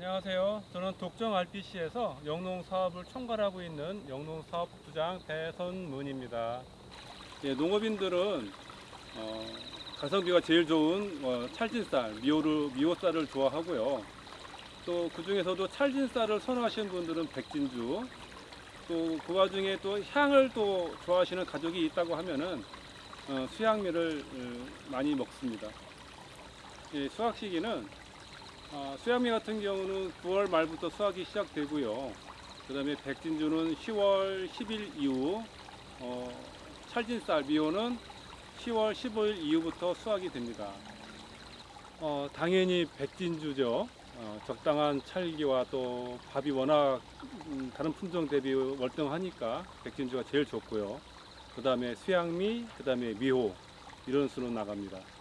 안녕하세요. 저는 독점 RPC에서 영농 사업을 총괄하고 있는 영농 사업 부장 배선문입니다. 예, 농업인들은 어, 가성비가 제일 좋은 어, 찰진쌀, 미오를, 미오쌀을 좋아하고요. 또 그 중에서도 찰진쌀을 선호하시는 분들은 백진주, 또 그 와중에 또 향을 또 좋아하시는 가족이 있다고 하면은 어, 수양미를 어, 많이 먹습니다. 예, 수확 시기는 아, 수양미 같은 경우는 9월 말부터 수확이 시작되고요. 그 다음에 백진주는 10월 10일 이후, 어, 찰진쌀 미호는 10월 15일 이후부터 수확이 됩니다. 어, 당연히 백진주죠. 어, 적당한 찰기와 또 밥이 워낙 음, 다른 품종 대비 월등하니까 백진주가 제일 좋고요. 그 다음에 수양미, 그 다음에 미호 이런 수로 나갑니다.